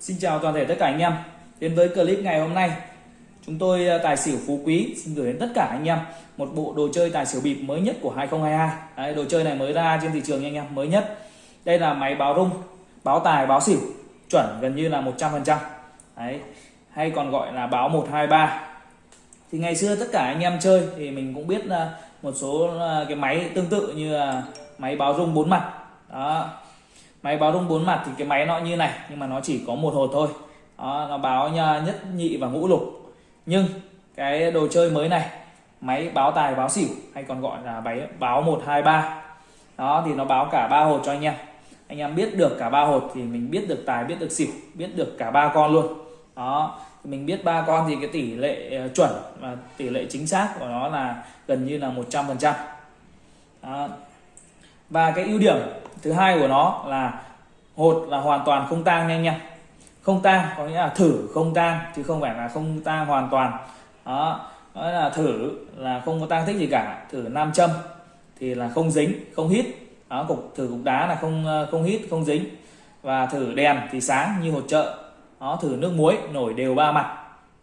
Xin chào toàn thể tất cả anh em. Đến với clip ngày hôm nay Chúng tôi à, tài xỉu phú quý xin gửi đến tất cả anh em Một bộ đồ chơi tài xỉu bịp mới nhất của 2022 Đấy, Đồ chơi này mới ra trên thị trường nha anh em mới nhất. Đây là máy báo rung Báo tài báo xỉu Chuẩn gần như là 100% Đấy Hay còn gọi là báo 123 Thì ngày xưa tất cả anh em chơi Thì mình cũng biết à, một số à, cái máy tương tự như là Máy báo rung bốn mặt. Đó máy báo rung bốn mặt thì cái máy nó như này nhưng mà nó chỉ có một hột thôi. Đó, nó báo nhất nhị và ngũ lục. Nhưng cái đồ chơi mới này máy báo tài báo xỉu hay còn gọi là máy báo 123 đó thì nó báo cả ba hột cho anh em. Anh em biết được cả ba hột thì mình biết được tài biết được xỉu biết được cả ba con luôn. Đó mình biết ba con thì cái tỷ lệ ờ, chuẩn và tỷ lệ chính xác của nó là gần như là 100 phần trăm. Và cái ưu điểm thứ hai của nó là hột là hoàn toàn không tang nha anh em. Không tang có nghĩa là thử không tang chứ không phải là không tang hoàn toàn. Đó đó là thử là không có tang tích gì cả. Thử nam châm thì là không dính không hít. Đó cục thử cục đá là không ờ, không hít không dính. Và thử đèn thì sáng như hột chợ. Đó thử nước muối nổi đều ba mặt.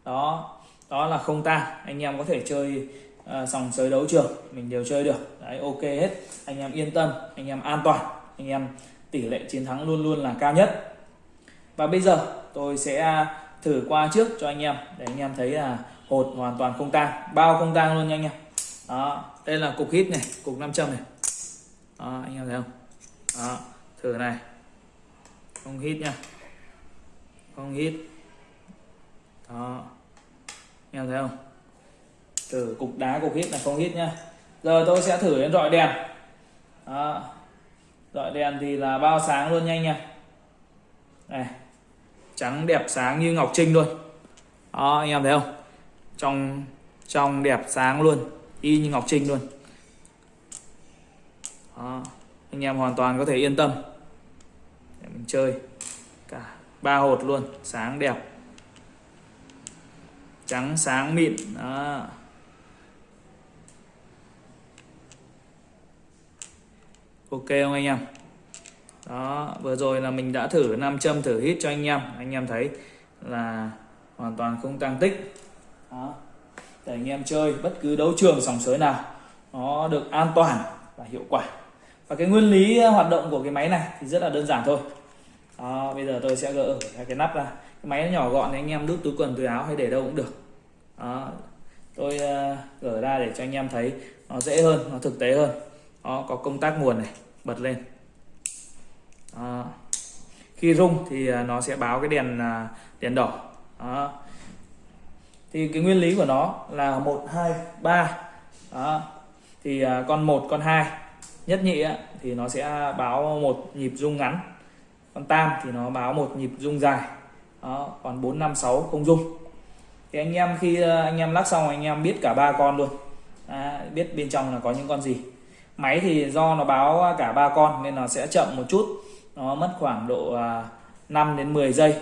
Đó đó là không tang. Anh em có thể chơi uh, sòng sới đấu trường mình đều chơi được. Đấy ok hết. Anh em yên tâm anh em an toàn anh em, tỷ lệ chiến thắng luôn luôn là cao nhất. Và bây giờ tôi sẽ à, thử qua trước cho anh em để anh em thấy là hột hoàn toàn không tang, bao không tang luôn nha anh em. Đó, đây là cục hít này, cục nam châm này. Đó, anh em thấy không? Đó, thử này. Không hít nha. Không hít. Đó, anh em thấy không? Thử cục đá cục hít là không hít nha. Giờ tôi sẽ thử đến rọi đèn. Đó dọi đèn thì là bao sáng luôn nhanh nha. Này, trắng đẹp sáng như ngọc trinh luôn đó, anh em thấy không? Trong trong đẹp sáng luôn, y như ngọc trinh luôn. Đó. anh em hoàn toàn có thể yên tâm. Để mình chơi cả ba hột luôn, sáng đẹp. Trắng, sáng mịn, đó. Ok không anh em? Đó vừa rồi là mình đã thử nam châm thử hít cho anh em. Anh em thấy là hoàn toàn không tăng tích. Đó để anh em chơi bất cứ đấu trường sòng sới nào nó được an toàn và hiệu quả. Và cái nguyên lý ờ, hoạt động của cái máy này thì rất là đơn giản thôi. Đó, bây giờ tôi sẽ gỡ cái nắp ra. Cái máy nó nhỏ gọn thì anh em đút túi quần túi áo hay để đâu cũng được. Đó, tôi uh, gỡ ra để cho anh em thấy nó dễ hơn nó thực tế hơn đó, có công tắc nguồn này bật lên. Đó. khi rung thì à, nó sẽ báo cái đèn à, đèn đỏ. Đó. thì cái nguyên lý của nó là một hai ba. Đó. thì à, con một con hai nhất nhị thì nó sẽ báo một nhịp rung ngắn. Con tam thì nó báo một nhịp rung dài. Đó. Còn bốn năm sáu không rung. Thì anh em khi anh em lắc xong anh em biết cả ba con luôn. À, biết bên trong là có những con gì máy thì do nó báo cả ba con nên nó sẽ chậm một chút. Nó mất khoảng độ à, 5 đến 10 giây.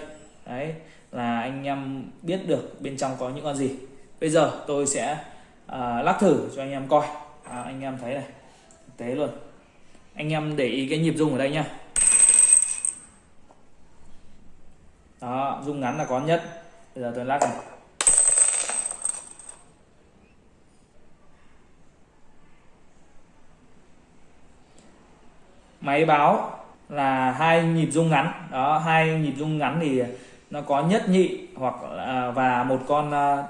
Đấy là anh em biết được bên trong có những con gì. Bây giờ tôi sẽ uh, lắc thử cho anh em coi. À, anh em thấy này tế luôn. Anh em để ý cái nhịp rung ở đây nhá. Đó rung ngắn là có nhất. Bây giờ tôi lắc này. Máy báo là hai nhịp rung ngắn. Đó hai nhịp rung ngắn thì nó có nhất nhị hoặc là và một con uh,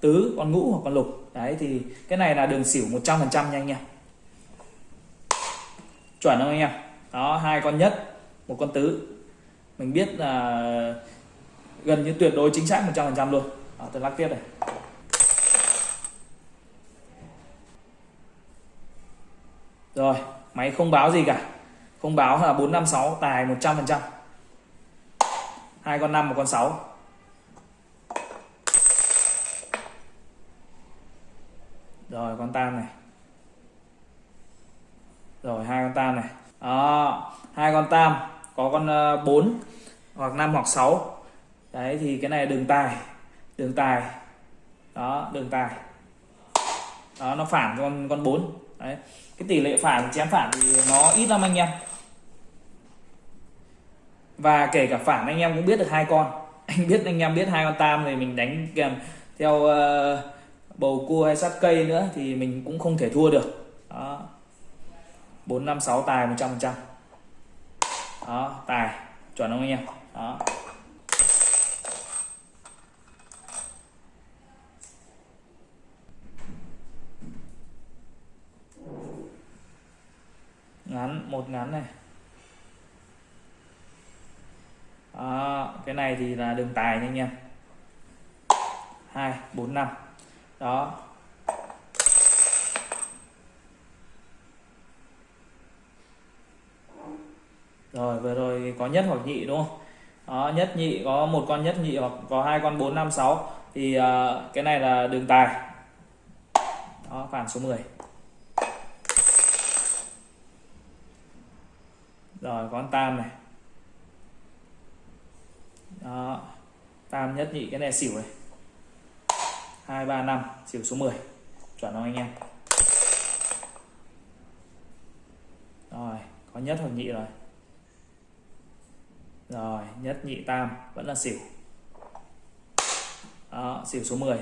tứ con ngũ hoặc con lục. Đấy thì cái này là đường xỉu 100 phần trăm nha anh em. Chuẩn không anh em? Đó hai con nhất một con tứ. Mình biết là gần như tuyệt đối chính xác 100 phần trăm luôn. Đó, tôi lắc tiếp này rồi máy không báo gì cả. Không báo là 456 tài 100 phần trăm. Hai con 5 một con 6 rồi, con tam này. Rồi, hai con tam này. Đó, hai con tam. Có con ờ, 4 hoặc 5 hoặc 6 đấy, thì cái này đường tài. Đường tài. Đó, đường tài. Đó, nó phản con con 4 đấy. Cái tỷ lệ phản chém phản thì nó ít lắm anh em. Và kể cả phản anh em cũng biết được hai con. Anh biết anh em biết hai con tam thì mình đánh kèm theo uh, bầu cua hay sắt cây nữa thì mình cũng không thể thua được. Đó. Bốn năm sáu tài một trăm phần trăm. Đó tài chuẩn không anh em? Đó ngắn một ngắn này. Đó, cái này thì là đường tài nha anh em. Hai bốn năm. Đó. Rồi vừa rồi có nhất hoặc nhị đúng không? Đó nhất nhị có một con nhất nhị hoặc có hai con bốn năm sáu. Thì uh, cái này là đường tài. Đó phản số 10 rồi con tam này. Đó, tam nhất nhị cái này xỉu này. Hai, ba, năm, xỉu số 10 chuẩn không anh em? Rồi, có nhất hoặc nhị rồi? Rồi, nhất, nhị, tam, vẫn là xỉu. Đó, xỉu số 10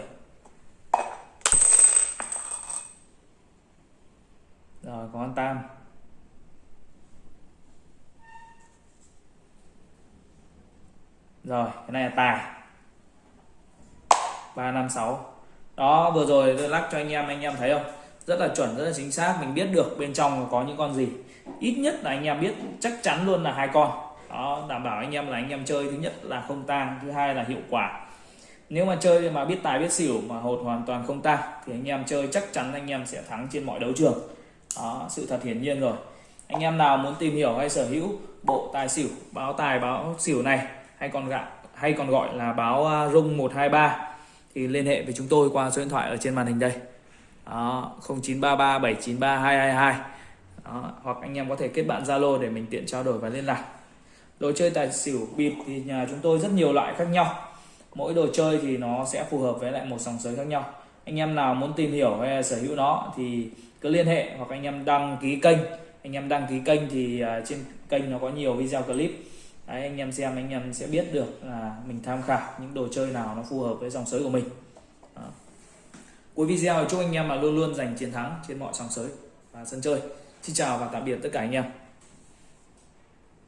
rồi, có con tam. Rồi, cái này là tài. 356 đó, vừa rồi tôi lắc cho anh em anh em thấy không? Rất là chuẩn, rất là chính xác. Mình biết được bên trong có những con gì. Ít nhất là anh em biết, chắc chắn luôn là hai con. Đó, đảm bảo anh em là anh em chơi. Thứ nhất là không tang, thứ hai là hiệu quả. Nếu mà chơi mà biết tài, biết xỉu mà hột hoàn toàn không tang, thì anh em chơi chắc chắn anh em sẽ thắng trên mọi đấu trường. Đó, sự thật hiển nhiên rồi. Anh em nào muốn tìm hiểu hay sở hữu bộ tài xỉu, báo tài, báo xỉu này hay còn gọi hay còn gọi là báo à, rung 123 thì liên hệ với chúng tôi qua số điện thoại ở trên màn hình đây. Đó, 0933 793 222 đó, hoặc anh em có thể kết bạn Zalo để mình tiện trao đổi và liên lạc. Đồ chơi tài xỉu bịp thì nhà chúng tôi rất nhiều loại khác nhau. Mỗi đồ chơi thì nó sẽ phù hợp với lại một dòng sới khác nhau. Anh em nào muốn tìm hiểu hay sở hữu nó thì cứ liên hệ hoặc anh em đăng ký kênh. Anh em đăng ký kênh thì à, trên kênh nó có nhiều video clip. Đấy, anh em xem anh em sẽ biết được là mình tham khảo những đồ chơi nào nó phù hợp với dòng sới của mình. Đó. cuối video chúc anh em là luôn luôn giành chiến thắng trên mọi sòng sới và sân chơi. Xin chào và tạm biệt tất cả anh em.